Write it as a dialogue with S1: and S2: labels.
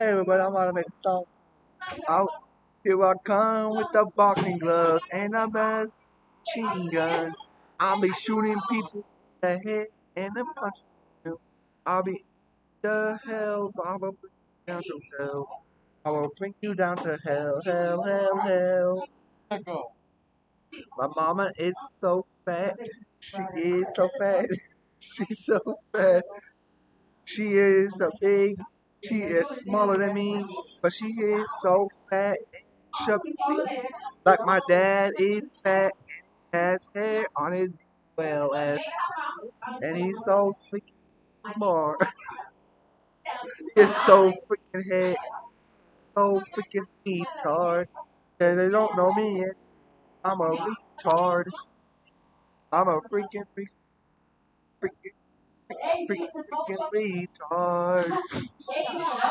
S1: Hey everybody, I'm of make a song. Out here I come with the boxing gloves and a machine gun. I'll be shooting people in the head and the punch. I'll be the hell, will bring you down to hell. I will bring you down to hell, hell, hell, hell. My mama is so fat. She is so fat. She's so fat. She is so big. She is smaller than me, but she is so fat. Chubby. Like my dad is fat has hair on his well as, and he's so and smart. He's so freaking head, so freaking retard. And they don't know me yet. I'm a retard. I'm a freaking, freaking, freaking, freaking, freaking retard.